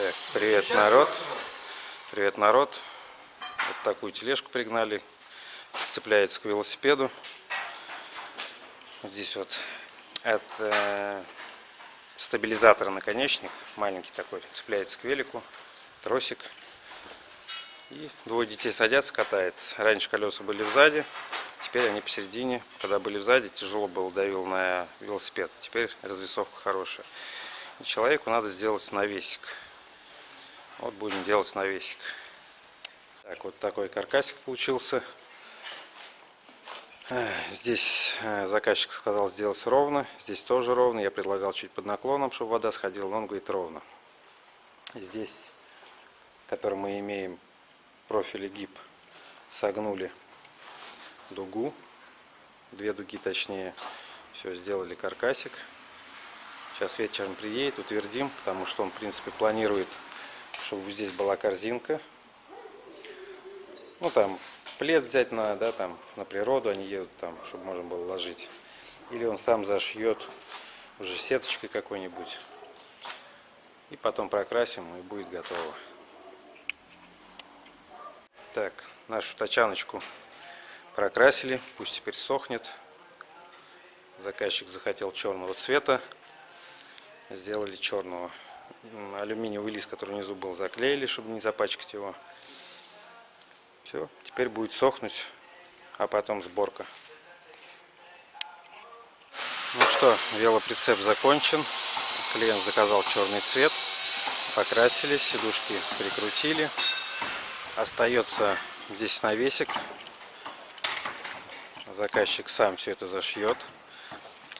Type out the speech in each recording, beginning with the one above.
Так, привет, народ. Привет, народ. Вот такую тележку пригнали. Цепляется к велосипеду. Здесь вот от э, стабилизатора наконечник. Маленький такой. Цепляется к велику. Тросик. И двое детей садятся, катается. Раньше колеса были сзади. Теперь они посередине. Когда были сзади, тяжело было давил на велосипед. Теперь развесовка хорошая. И человеку надо сделать навесик. Вот будем делать навесик. Так, вот такой каркасик получился. Здесь э, заказчик сказал сделать ровно. Здесь тоже ровно. Я предлагал чуть под наклоном, чтобы вода сходила, но он говорит ровно. Здесь, который мы имеем профили гиб, согнули дугу. Две дуги точнее. Все, сделали каркасик. Сейчас вечером приедет, утвердим, потому что он, в принципе, планирует чтобы здесь была корзинка. Ну там плед взять на, да, там, на природу они едут там, чтобы можно было ложить. Или он сам зашьет уже сеточкой какой-нибудь. И потом прокрасим и будет готово. Так, нашу тачаночку прокрасили, пусть теперь сохнет. Заказчик захотел черного цвета, сделали черного алюминиевый лист, который внизу был, заклеили, чтобы не запачкать его. Все, теперь будет сохнуть, а потом сборка. Ну что, велоприцеп закончен. Клиент заказал черный цвет. Покрасили, сидушки прикрутили. Остается здесь навесик. Заказчик сам все это зашьет.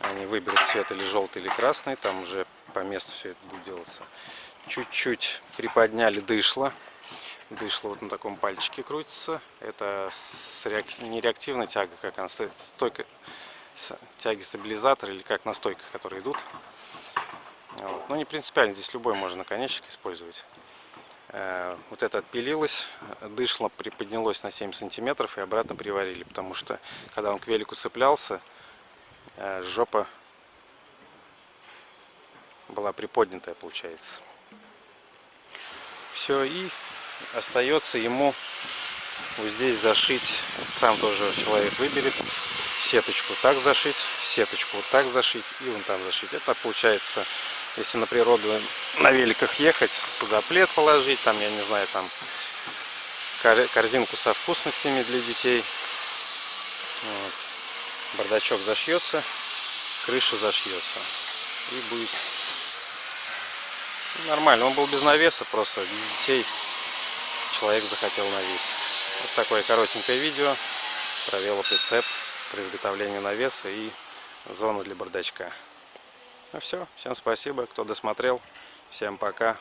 Они выберут цвет или желтый, или красный. Там уже по месту все это будет делаться. Чуть-чуть приподняли дышло. Дышло вот на таком пальчике крутится. Это реак... не реактивная тяга, как она стоит, стойка тяги стабилизатора или как на стойках, которые идут. Вот. Но не принципиально, здесь любой можно наконечник использовать. Э, вот это отпилилось, дышло приподнялось на 7 сантиметров и обратно приварили, потому что когда он к велику цеплялся, э, жопа была приподнятая получается. Все и остается ему вот здесь зашить. Сам тоже человек выберет. Сеточку так зашить сеточку вот так зашить и вон там зашить. Это получается если на природу на великах ехать сюда плед положить там я не знаю там корзинку со вкусностями для детей. Вот. бардачок зашьется крыша зашьется и будет Нормально, он был без навеса, просто для детей человек захотел навес. Вот такое коротенькое видео про велоприцеп, про изготовление навеса и зону для бардачка. Ну все, всем спасибо, кто досмотрел. Всем пока.